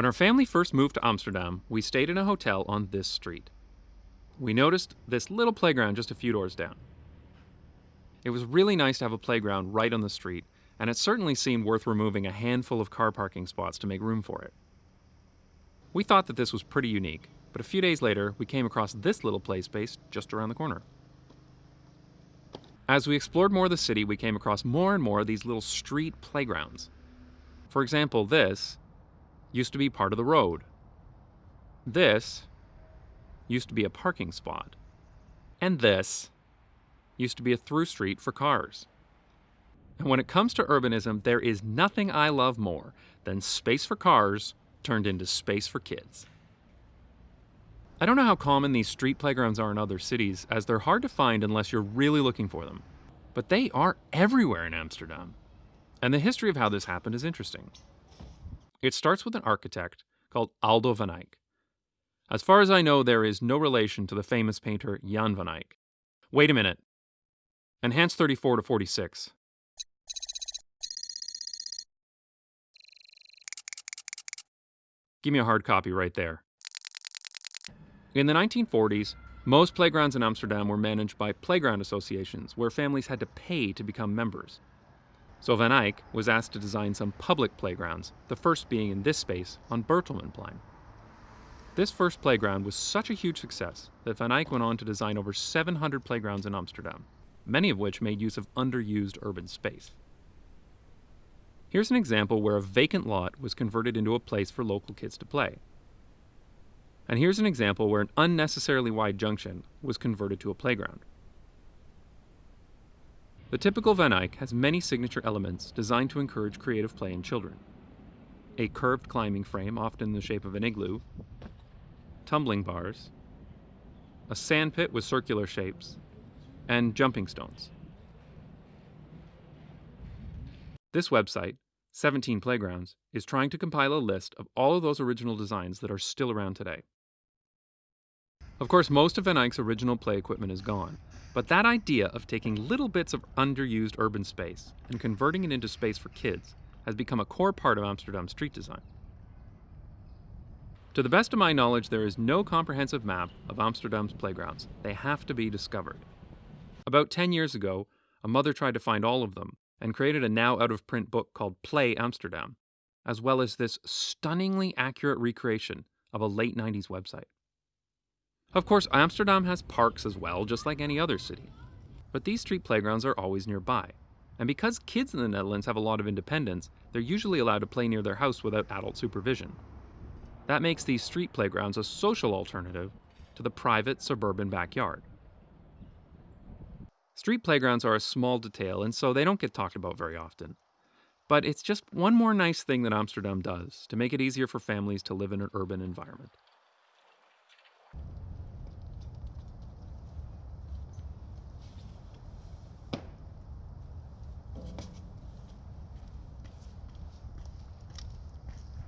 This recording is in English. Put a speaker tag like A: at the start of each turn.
A: When our family first moved to Amsterdam, we stayed in a hotel on this street. We noticed this little playground just a few doors down. It was really nice to have a playground right on the street, and it certainly seemed worth removing a handful of car parking spots to make room for it. We thought that this was pretty unique, but a few days later, we came across this little play space just around the corner. As we explored more of the city, we came across more and more of these little street playgrounds. For example, this used to be part of the road. This used to be a parking spot. And this used to be a through street for cars. And when it comes to urbanism, there is nothing I love more than space for cars turned into space for kids. I don't know how common these street playgrounds are in other cities, as they're hard to find unless you're really looking for them. But they are everywhere in Amsterdam. And the history of how this happened is interesting. It starts with an architect called Aldo van Eyck. As far as I know, there is no relation to the famous painter Jan van Eyck. Wait a minute. Enhance 34 to 46. Give me a hard copy right there. In the 1940s, most playgrounds in Amsterdam were managed by playground associations where families had to pay to become members. So Van Eyck was asked to design some public playgrounds, the first being in this space on Bertelmanplein. This first playground was such a huge success that Van Eyck went on to design over 700 playgrounds in Amsterdam, many of which made use of underused urban space. Here's an example where a vacant lot was converted into a place for local kids to play. And here's an example where an unnecessarily wide junction was converted to a playground. The typical Van Eyck has many signature elements designed to encourage creative play in children. A curved climbing frame, often in the shape of an igloo, tumbling bars, a sand pit with circular shapes, and jumping stones. This website, 17 Playgrounds, is trying to compile a list of all of those original designs that are still around today. Of course, most of Van Eyck's original play equipment is gone, but that idea of taking little bits of underused urban space and converting it into space for kids has become a core part of Amsterdam street design. To the best of my knowledge, there is no comprehensive map of Amsterdam's playgrounds. They have to be discovered. About 10 years ago, a mother tried to find all of them and created a now out of print book called Play Amsterdam, as well as this stunningly accurate recreation of a late 90s website. Of course, Amsterdam has parks as well, just like any other city. But these street playgrounds are always nearby. And because kids in the Netherlands have a lot of independence, they're usually allowed to play near their house without adult supervision. That makes these street playgrounds a social alternative to the private suburban backyard. Street playgrounds are a small detail, and so they don't get talked about very often. But it's just one more nice thing that Amsterdam does to make it easier for families to live in an urban environment.